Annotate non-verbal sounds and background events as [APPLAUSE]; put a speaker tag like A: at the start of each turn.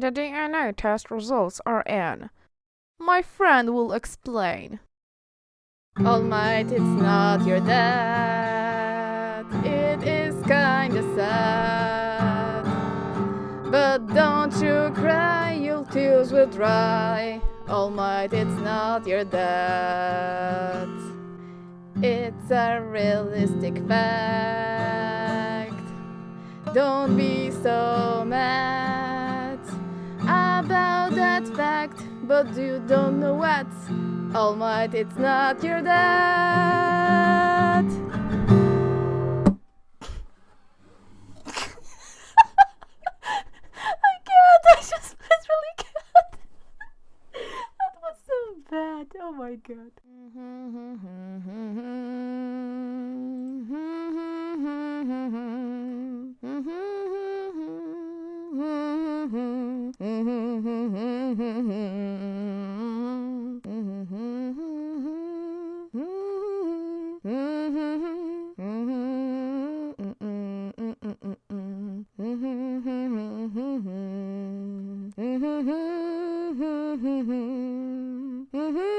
A: The DNA test results are in. My friend will explain.
B: All Might, it's not your dad. It is kinda sad. But don't you cry, your tears will dry. All Might, it's not your dad. It's a realistic fact. Don't be so mad but you don't know what. All Might, it's not your dad. [LAUGHS] I can't, I just literally can't. That was so bad, oh my god. Mm-hmm. [LAUGHS]
A: Mm-hmm.